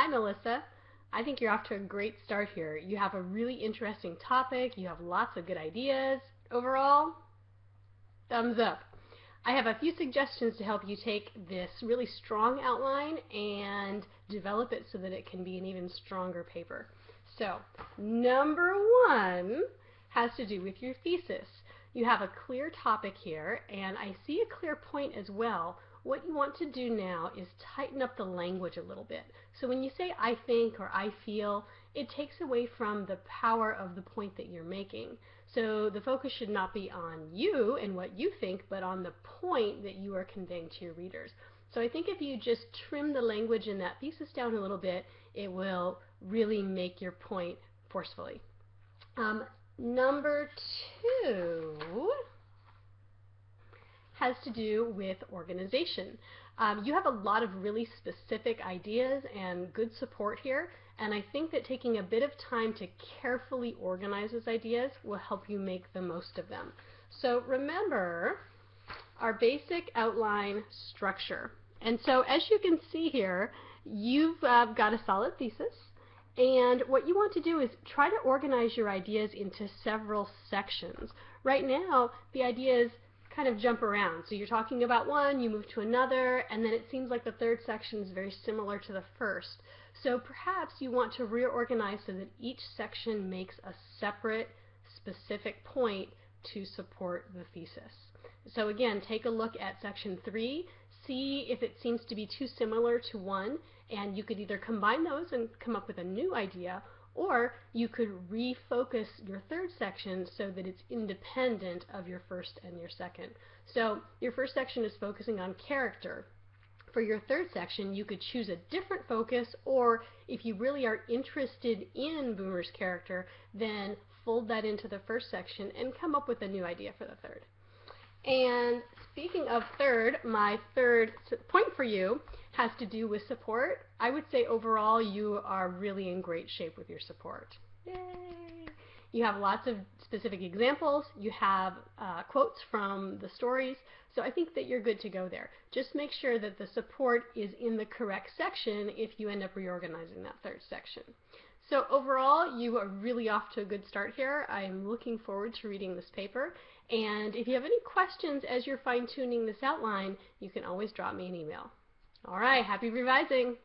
Hi, Melissa. I think you're off to a great start here. You have a really interesting topic. You have lots of good ideas. Overall, thumbs up. I have a few suggestions to help you take this really strong outline and develop it so that it can be an even stronger paper. So, number one has to do with your thesis. You have a clear topic here, and I see a clear point as well. What you want to do now is tighten up the language a little bit. So when you say I think or I feel, it takes away from the power of the point that you're making. So the focus should not be on you and what you think, but on the point that you are conveying to your readers. So I think if you just trim the language in that thesis down a little bit, it will really make your point forcefully. Um, number two has to do with organization. Um, you have a lot of really specific ideas and good support here, and I think that taking a bit of time to carefully organize those ideas will help you make the most of them. So remember our basic outline structure. And so as you can see here, you've uh, got a solid thesis. And what you want to do is try to organize your ideas into several sections. Right now, the ideas kind of jump around. So you're talking about one, you move to another, and then it seems like the third section is very similar to the first. So perhaps you want to reorganize so that each section makes a separate specific point to support the thesis. So again, take a look at section 3, see if it seems to be too similar to one, and you could either combine those and come up with a new idea, or you could refocus your third section so that it's independent of your first and your second. So your first section is focusing on character. For your third section, you could choose a different focus, or if you really are interested in Boomer's character, then fold that into the first section and come up with a new idea for the third. And speaking of third, my third point for you has to do with support. I would say overall you are really in great shape with your support. Yay! You have lots of specific examples. You have uh, quotes from the stories. So I think that you're good to go there. Just make sure that the support is in the correct section if you end up reorganizing that third section. So overall, you are really off to a good start here. I'm looking forward to reading this paper. And if you have any questions as you're fine-tuning this outline, you can always drop me an email. All right, happy revising!